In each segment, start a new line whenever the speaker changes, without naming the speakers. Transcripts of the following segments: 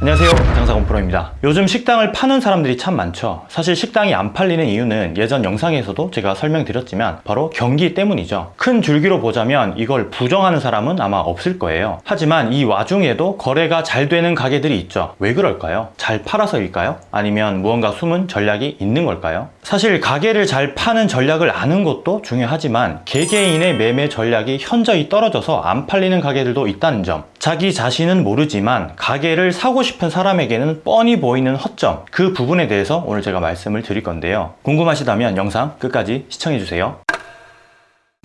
안녕하세요. 장사건 프로입니다. 요즘 식당을 파는 사람들이 참 많죠. 사실 식당이 안 팔리는 이유는 예전 영상에서도 제가 설명드렸지만 바로 경기 때문이죠. 큰 줄기로 보자면 이걸 부정하는 사람은 아마 없을 거예요. 하지만 이 와중에도 거래가 잘 되는 가게들이 있죠. 왜 그럴까요? 잘 팔아서일까요? 아니면 무언가 숨은 전략이 있는 걸까요? 사실 가게를 잘 파는 전략을 아는 것도 중요하지만 개개인의 매매 전략이 현저히 떨어져서 안 팔리는 가게들도 있다는 점. 자기 자신은 모르지만 가게를 사고 싶은 사람에게는 뻔히 보이는 허점 그 부분에 대해서 오늘 제가 말씀을 드릴 건데요. 궁금하시다면 영상 끝까지 시청해주세요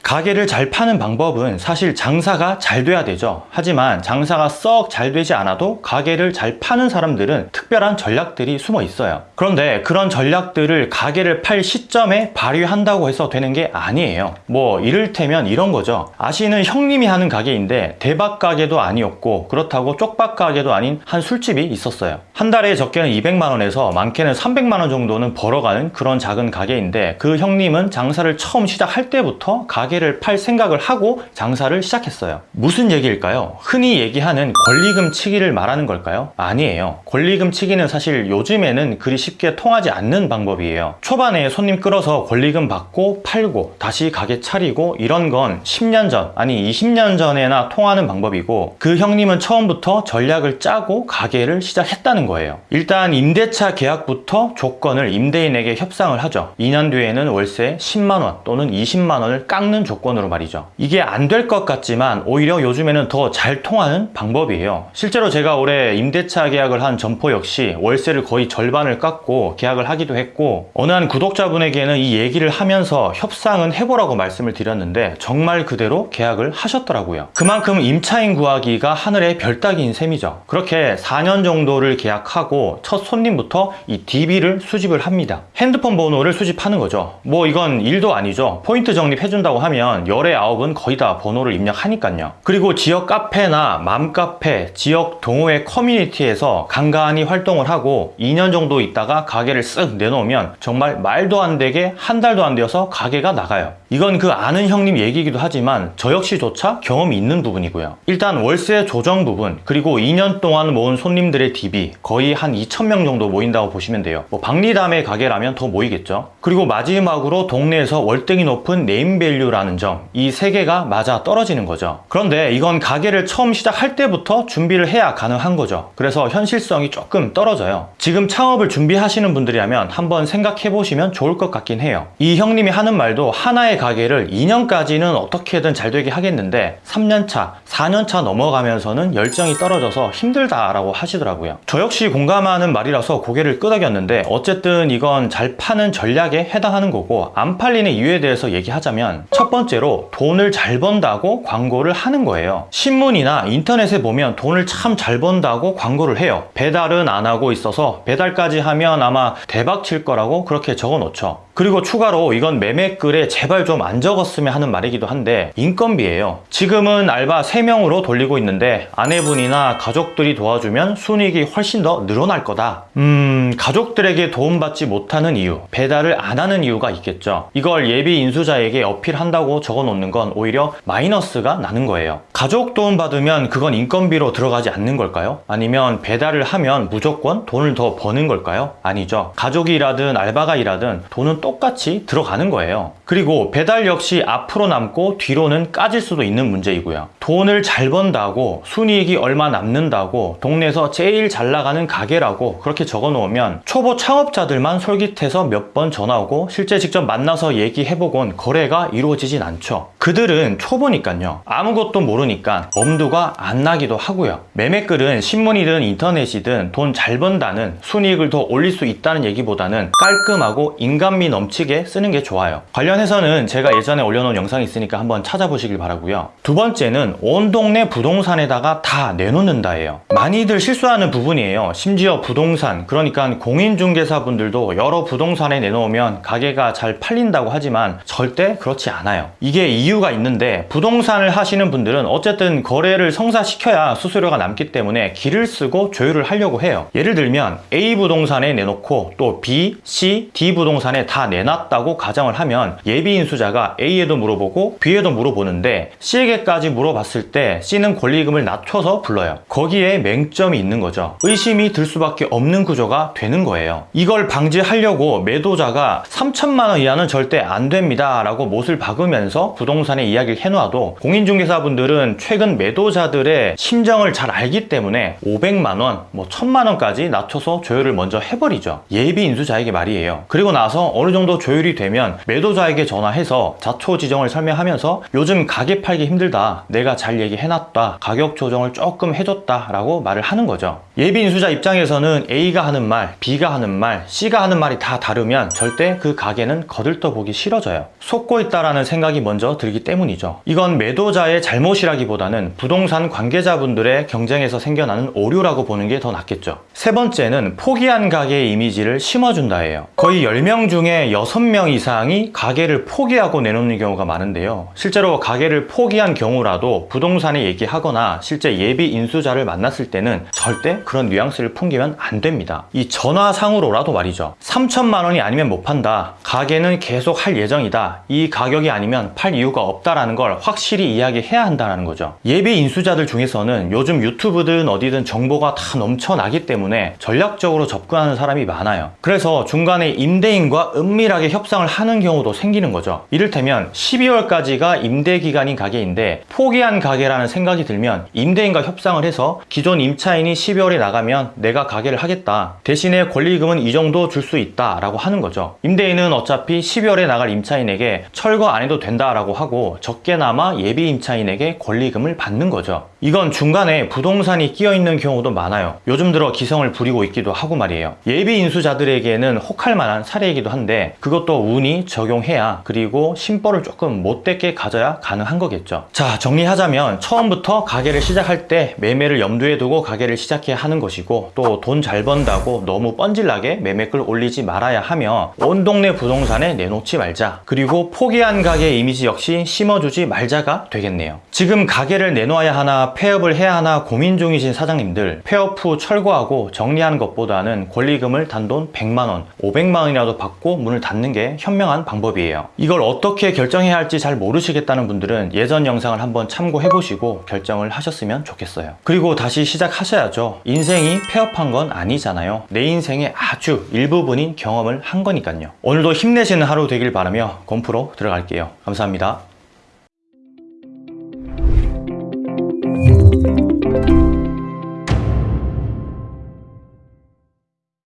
가게를 잘 파는 방법은 사실 장사가 잘 돼야 되죠. 하지만 장사가 썩 잘 되지 않아도 가게를 잘 파는 사람들은 특별한 전략들이 숨어 있어요. 그런데 그런 전략들을 가게를 팔 시점에 발휘한다고 해서 되는 게 아니에요. 뭐 이를테면 이런 거죠. 아시는 형님이 하는 가게인데 대박 가게도 아니었고 그렇다고 쪽박 가게도 아닌 한 술집이 있었어요. 한 달에 적게는 200만원에서 많게는 300만원 정도는 벌어가는 그런 작은 가게인데 그 형님은 장사를 처음 시작할 때부터 가게 를 팔 생각을 하고 장사를 시작했어요. 무슨 얘기일까요? 흔히 얘기하는 권리금 치기를 말하는 걸까요? 아니에요. 권리금 치기는 사실 요즘에는 그리 쉽게 통하지 않는 방법이에요. 초반에 손님 끌어서 권리금 받고 팔고 다시 가게 차리고 이런 건 10년 전 아니 20년 전에나 통하는 방법이고 그 형님은 처음부터 전략을 짜고 가게를 시작했다는 거예요. 일단 임대차 계약부터 조건을 임대인에게 협상을 하죠. 2년 뒤에는 월세 10만원 또는 20만원을 깎는 조건으로 말이죠. 이게 안 될 것 같지만 오히려 요즘에는 더 잘 통하는 방법이에요. 실제로 제가 올해 임대차 계약을 한 점포 역시 월세를 거의 절반을 깎고 계약을 하기도 했고 어느 한 구독자분에게는 이 얘기를 하면서 협상은 해보라고 말씀을 드렸는데 정말 그대로 계약을 하셨더라고요. 그만큼 임차인 구하기가 하늘의 별따기인 셈이죠. 그렇게 4년 정도를 계약하고 첫 손님부터 이 DB를 수집을 합니다. 핸드폰 번호를 수집하는 거죠. 뭐 이건 일도 아니죠. 포인트 적립해준다고 하면 열에 아홉은 거의 다 번호를 입력하니까요. 그리고 지역 카페나 맘카페, 지역 동호회 커뮤니티에서 간간히 활동을 하고 2년 정도 있다가 가게를 쓱 내놓으면 정말 말도 안 되게 한 달도 안 되어서 가게가 나가요 이건 그 아는 형님 얘기이기도 하지만 저 역시조차 경험이 있는 부분이고요. 일단 월세 조정 부분 그리고 2년 동안 모은 손님들의 DB 거의 한 2,000명 정도 모인다고 보시면 돼요. 뭐 박리다매 가게라면 더 모이겠죠. 그리고 마지막으로 동네에서 월등히 높은 네임밸류라는 점 이 세 개가 맞아 떨어지는 거죠. 그런데 이건 가게를 처음 시작할 때부터 준비를 해야 가능한 거죠. 그래서 현실성이 조금 떨어져요. 지금 창업을 준비하시는 분들이라면 한번 생각해 보시면 좋을 것 같긴 해요. 이 형님이 하는 말도 하나의 가게를 2년까지는 어떻게든 잘 되게 하겠는데 3년차, 4년차 넘어가면서는 열정이 떨어져서 힘들다라고 하시더라고요. 저 역시 공감하는 말이라서 고개를 끄덕였는데 어쨌든 이건 잘 파는 전략에 해당하는 거고 안 팔리는 이유에 대해서 얘기하자면 첫 번째로 돈을 잘 번다고 광고를 하는 거예요. 신문이나 인터넷에 보면 돈을 참 잘 번다고 광고를 해요. 배달은 안 하고 있어서 배달까지 하면 아마 대박 칠 거라고 그렇게 적어 놓죠 그리고 추가로 이건 매매글에 제발 좀 안 적었으면 하는 말이기도 한데 인건비예요. 지금은 알바 3명으로 돌리고 있는데 아내분이나 가족들이 도와주면 순이익이 훨씬 더 늘어날 거다. 음 가족들에게 도움받지 못하는 이유 배달을 안 하는 이유가 있겠죠. 이걸 예비 인수자에게 어필한다고 적어 놓는 건 오히려 마이너스가 나는 거예요. 가족 도움 받으면 그건 인건비로 들어가지 않는 걸까요? 아니면 배달을 하면 무조건 돈을 더 버는 걸까요? 아니죠. 가족이 일하든 알바가 일하든 돈은 똑같이 들어가는 거예요. 그리고 배달 역시 앞으로 남고 뒤로는 까질 수도 있는 문제이고요. 돈을 잘 번다고 순이익이 얼마 남는다고 동네에서 제일 잘 나가는 가게라고 그렇게 적어 놓으면 초보 창업자들만 솔깃해서 몇 번 전화 오고 실제 직접 만나서 얘기해보곤 거래가 이루어지진 않죠 그들은 초보니까요. 아무것도 모르니까 엄두가 안 나기도 하고요. 매매글은 신문이든 인터넷이든 돈 잘 번다는 순이익을 더 올릴 수 있다는 얘기보다는 깔끔하고 인간미 넘치게 쓰는 게 좋아요. 관련해서는 제가 예전에 올려놓은 영상이 있으니까 한번 찾아보시길 바라고요. 두 번째는 온 동네 부동산에다가 다 내놓는다예요. 많이들 실수하는 부분이에요. 심지어 부동산 그러니까 공인중개사분들도 여러 부동산에 내놓으면 가게가 잘 팔린다고 하지만 절대 그렇지 않아요. 이게 이유 이유가 있는데 부동산을 하시는 분들은 어쨌든 거래를 성사시켜야 수수료가 남기 때문에 길을 쓰고 조율을 하려고 해요. 예를 들면 A 부동산에 내놓고 또 B, C, D 부동산에 다 내놨다고 가정을 하면 예비 인수자가 A에도 물어보고 B에도 물어보는데 C에게까지 물어봤을 때 C는 권리금을 낮춰서 불러요. 거기에 맹점이 있는 거죠. 의심이 들 수밖에 없는 구조가 되는 거예요. 이걸 방지하려고 매도자가 3천만 원 이하는 절대 안 됩니다 라고 못을 박으면서 부동산 에 이야기를 해놓아도 공인중개사분들은 최근 매도자들의 심정을 잘 알기 때문에 500만 원, 뭐 1000만 원까지 낮춰서 조율을 먼저 해버리죠. 예비 인수자에게 말이에요. 그리고 나서 어느 정도 조율이 되면 매도자에게 전화해서 자초 지정을 설명하면서 요즘 가게 팔기 힘들다. 내가 잘 얘기해놨다. 가격 조정을 조금 해줬다. 라고 말을 하는 거죠. 예비 인수자 입장에서는 A가 하는 말, B가 하는 말, C가 하는 말이 다 다르면 절대 그 가게는 거들떠 보기 싫어져요. 속고 있다라는 생각이 먼저 들기 때문이죠. 이건 매도자의 잘못이라기보다는 부동산 관계자분들의 경쟁에서 생겨나는 오류라고 보는 게 더 낫겠죠. 세 번째는 포기한 가게의 이미지를 심어준다예요. 거의 10명 중에 6명 이상이 가게를 포기하고 내놓는 경우가 많은데요. 실제로 가게를 포기한 경우라도 부동산에 얘기하거나 실제 예비 인수자를 만났을 때는 절대 그런 뉘앙스를 풍기면 안 됩니다. 이 전화상으로라도 말이죠. 3천만 원이 아니면 못 판다. 가게는 계속 할 예정이다. 이 가격이 아니면 팔 이유가 없다라는 걸 확실히 이야기해야 한다는 거죠. 예비 인수자들 중에서는 요즘 유튜브든 어디든 정보가 다 넘쳐나기 때문에 전략적으로 접근하는 사람이 많아요. 그래서 중간에 임대인과 은밀하게 협상을 하는 경우도 생기는 거죠. 이를테면 12월까지가 임대 기간인 가게인데 포기한 가게라는 생각이 들면 임대인과 협상을 해서 기존 임차인이 12월에 나가면 내가 가게를 하겠다. 대신에 권리금은 이 정도 줄 수 있다 라고 하는 거죠. 임대인은 어차피 12월에 나갈 임차인에게 철거 안 해도 된다 라고 하고 적게나마 예비 임차인에게 권리금을 받는 거죠. 이건 중간에 부동산이 끼어 있는 경우도 많아요. 요즘 들어 기성을 부리고 있기도 하고 말이에요. 예비 인수자들에게는 혹할 만한 사례이기도 한데 그것도 운이 적용해야 그리고 심벌을 조금 못되게 가져야 가능한 거겠죠. 자, 정리하자면 처음부터 가게를 시작할 때 매매를 염두에 두고 가게를 시작해야 하는 것이고 또 돈 잘 번다고 너무 뻔질나게 매매글 올리지 말아야 하며 온 동네 부동산에 내놓지 말자. 그리고 포기한 가게 이미지 역시 심어주지 말자가 되겠네요. 지금 가게를 내놓아야 하나 폐업을 해야 하나 고민 중이신 사장님들 폐업 후 철거하고 정리하는 것보다는 권리금을 단돈 100만원, 500만원이라도 받고 문을 닫는 게 현명한 방법이에요. 이걸 어떻게 결정해야 할지 잘 모르시겠다는 분들은 예전 영상을 한번 참고해 보시고 결정을 하셨으면 좋겠어요. 그리고 다시 시작하셔야죠. 인생이 폐업한 건 아니잖아요. 내 인생의 아주 일부분인 경험을 한 거니까요. 오늘도 힘내시는 하루 되길 바라며 곰프로 들어갈게요. 감사합니다.